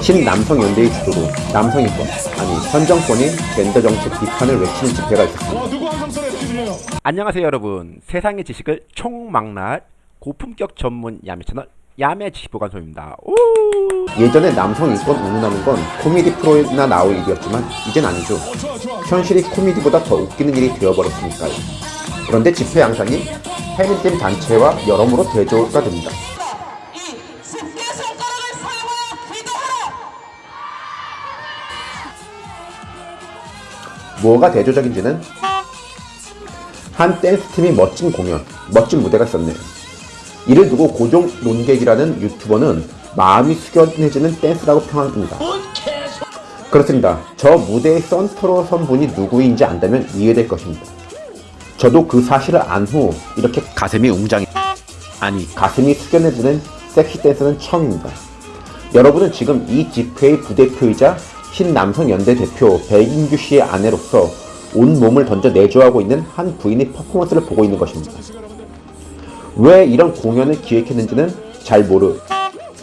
신남성 연대의 주도로 남성인권 아니 현 정권의 젠더 정책 비판을 외치는 집회가 있었습니다. 뒤들려요 안녕하세요 여러분 세상의 지식을 총망라할 고품격 전문 야매 채널 야매 지식보관소입니다 오! 예전에 남성 인권 운운하는 건 코미디 프로나 나올 일이었지만 이젠 아니죠. 좋아 좋아 현실이 코미디보다 더 웃기는 일이 되어버렸으니까요. 그런데 집회 양상이 페미nism 단체와 여러모로 대조가 됩니다. 뭐가 대조적인지는 한 댄스팀이 멋진 공연, 멋진 무대가 있었네요. 이를 두고 고종 논객이라는 유튜버는 마음이 숙연해지는 댄스라고 평합니다. 그렇습니다. 저 무대의 선트로 선 분이 누구인지 안다면 이해될 것입니다. 저도 그 사실을 안 후 이렇게 가슴이 웅장해 아니 가슴이 숙연해지는 섹시 댄스는 처음입니다. 여러분은 지금 이 집회의 부대표이자 신남성 연대 대표 백인규 씨의 아내로서 온 몸을 던져 내조하고 있는 한 부인의 퍼포먼스를 보고 있는 것입니다. 왜 이런 공연을 기획했는지는 잘 모르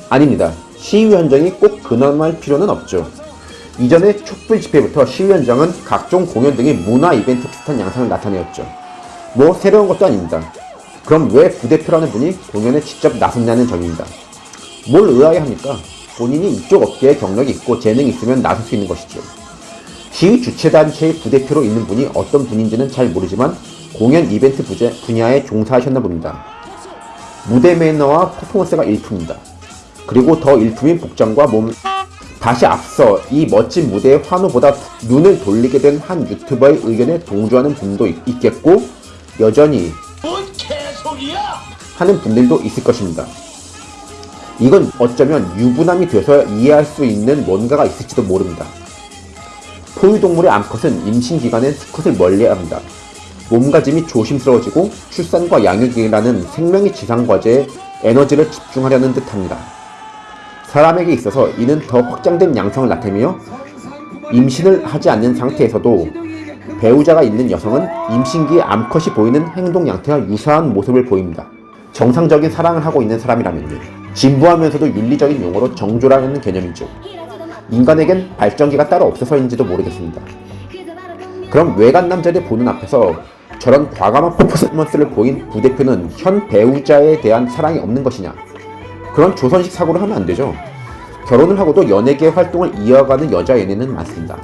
아닙니다. 시위 현장이 꼭 근엄할 필요는 없죠. 이전에 촛불 집회부터 시위 현장은 각종 공연 등의 문화 이벤트 비슷한 양상을 나타내었죠. 뭐 새로운 것도 아닙니다. 그럼 왜 부대표라는 분이 공연에 직접 나섰냐는 점입니다. 뭘 의아해 합니까? 본인이 이쪽 업계에 경력이 있고 재능이 있으면 나설 수 있는 것이죠. 시위 주최단체의 부대표로 있는 분이 어떤 분인지는 잘 모르지만 공연 이벤트 부제- 분야에 종사하셨나 봅니다. 무대 매너와 퍼포먼스가 일품입니다. 그리고 더 일품인 복장과 몸 다시 앞서 이 멋진 무대의 환호보다 눈을 돌리게 된 한 유튜버의 의견에 동조하는 분도 있- 있겠고 여전히? 하는 분들도 있을 것입니다. 이건 어쩌면 유부남이 돼서 이해할 수 있는 뭔가가 있을지도 모릅니다. 포유동물의 암컷은 임신 기간엔 수컷을 멀리해야 합니다. 몸가짐이 조심스러워지고 출산과 양육이라는 생명의 지상 과제에 에너지를 집중하려는 듯합니다. 사람에게 있어서 이는 더 확장된 양성을 나타내며 임신을 하지 않는 상태에서도 배우자가 있는 여성은 임신기에 암컷이 보이는 행동 양태와 유사한 모습을 보입니다. 정상적인 사랑을 하고 있는 사람이라면요. 진부하면서도 윤리적인 용어로 정조라는 개념이죠. 인간에겐 발전기가 따로 없어서인지도 모르겠습니다. 그럼 외간 남자를 보는 앞에서 저런 과감한 퍼포먼스를 보인 부대표는 현 배우자에 대한 사랑이 없는 것이냐? 그런 조선식 사고를 하면 안 되죠. 결혼을 하고도 연예계 활동을 이어가는 여자 연예는 많습니다.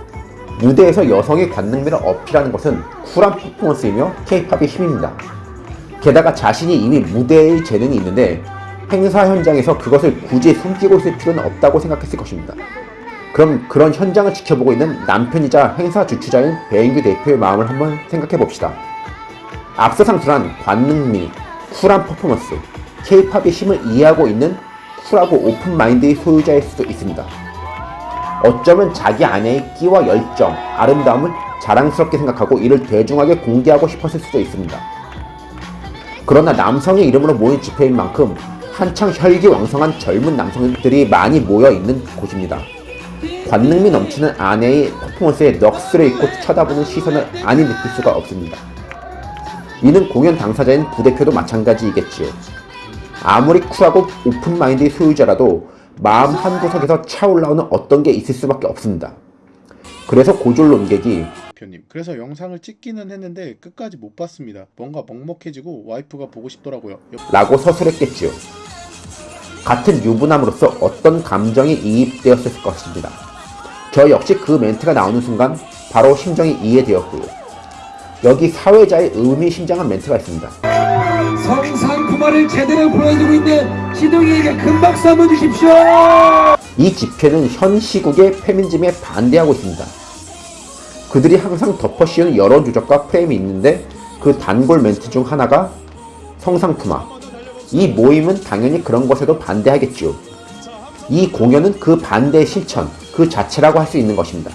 무대에서 여성의 관능미를 어필하는 것은 쿨한 퍼포먼스이며 케이팝의 힘입니다. 게다가 자신이 이미 무대의 재능이 있는데 행사 현장에서 그것을 굳이 숨기고 있을 필요는 없다고 생각했을 것입니다. 그럼 그런 현장을 지켜보고 있는 남편이자 행사 주최자인 배인규 대표의 마음을 한번 생각해 봅시다. 앞서 상술한 관능미, 쿨한 퍼포먼스, 케이팝의 힘을 이해하고 있는 쿨하고 open mind의 소유자일 수도 있습니다. 어쩌면 자기 아내의 끼와 열정, 아름다움을 자랑스럽게 생각하고 이를 대중하게 공개하고 싶었을 수도 있습니다. 그러나 남성의 이름으로 모인 집회인 만큼 한창 혈기 왕성한 젊은 남성들이 많이 모여 있는 곳입니다. 관능미 넘치는 아내의 퍼포먼스에 넋을 잃고 쳐다보는 시선을 아니 느낄 수가 없습니다. 이는 공연 당사자인 부대표도 마찬가지이겠지요. 아무리 쿨하고 오픈마인드의 소유자라도 마음 한구석에서 차올라오는 어떤 게 있을 수밖에 없습니다. 그래서 고졸 논객이 대표님 그래서 영상을 찍기는 했는데 끝까지 못 봤습니다 뭔가 먹먹해지고 와이프가 보고 싶더라고요 옆- 라고 서술했겠지요. 같은 유부남으로서 어떤 감정이 이입되었을 것입니다. 저 역시 그 멘트가 나오는 순간 바로 심정이 이해되었고요. 여기 사회자의 의미심장한 멘트가 있습니다. 성상품화를 제대로 보여주고 있는 시동이에게 큰 박수 한번 주십시오. 이 집회는 현 시국의 페미니즘에 반대하고 있습니다. 그들이 항상 덮어씌우는 여러 누적과 프레임이 있는데 그 단골 멘트 중 하나가 성상품화. 이 모임은 당연히 그런 것에도 반대하겠죠. 이 공연은 그 반대의 실천, 그 자체라고 할 수 있는 것입니다.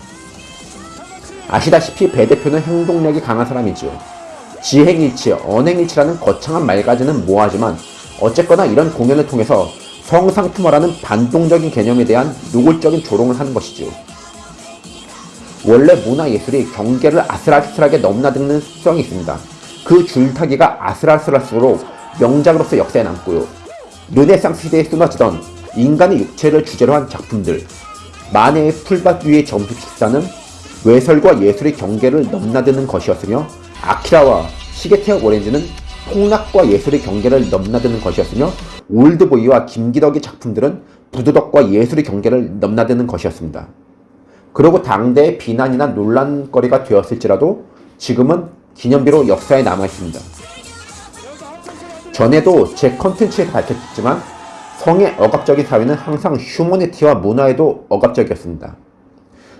아시다시피 배 대표는 행동력이 강한 사람이지요. 지행일치, 언행일치라는 거창한 말까지는 모호하지만 어쨌거나 이런 공연을 통해서 성상품화라는 반동적인 개념에 대한 노골적인 조롱을 하는 것이지요. 원래 문화예술이 경계를 아슬아슬하게 넘나드는 습성이 있습니다. 그 줄타기가 아슬아슬할수록 명작으로서 역사에 남고요. 르네상스 시대에 쏟아지던 인간의 육체를 주제로 한 작품들, 만해의 풀밭 위의 점수 축사는 외설과 예술의 경계를 넘나드는 것이었으며 아키라와 시계태엽 오렌지는 폭락과 예술의 경계를 넘나드는 것이었으며 올드보이와 김기덕의 작품들은 부도덕과 예술의 경계를 넘나드는 것이었습니다. 그러고 당대의 비난이나 논란거리가 되었을지라도 지금은 기념비로 역사에 남아있습니다. 전에도 제 컨텐츠에서 밝혔지만 성의 억압적인 사회는 항상 휴머니티와 문화에도 억압적이었습니다.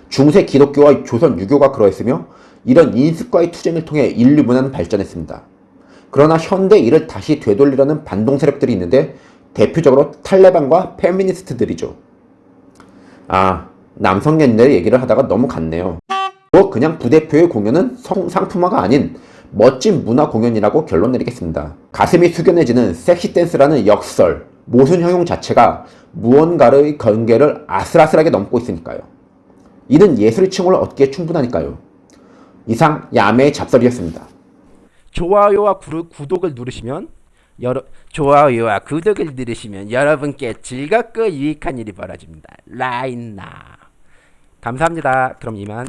중세 기독교와 조선 유교가 그러했으며 이런 인습과의 투쟁을 통해 인류 문화는 발전했습니다. 그러나 현대 이를 다시 되돌리려는 반동 세력들이 있는데 대표적으로 탈레반과 페미니스트들이죠. 아, 남성 연대 얘기를 하다가 너무 갔네요. 뭐 그냥 부대표의 공연은 성, 상품화가 아닌 멋진 문화 공연이라고 결론 내리겠습니다. 가슴이 숙연해지는 섹시 댄스라는 역설, 모순 형용 자체가 무언가의 경계를 아슬아슬하게 넘고 있으니까요. 이는 예술의 칭호를 얻기에 충분하니까요. 이상 야매의 잡설이었습니다. 좋아요와 구, 구독을 누르시면 여러 좋아요와 구독을 누르시면 여러분께 즐겁고 유익한 일이 벌어집니다. 라인나 감사합니다. 그럼 이만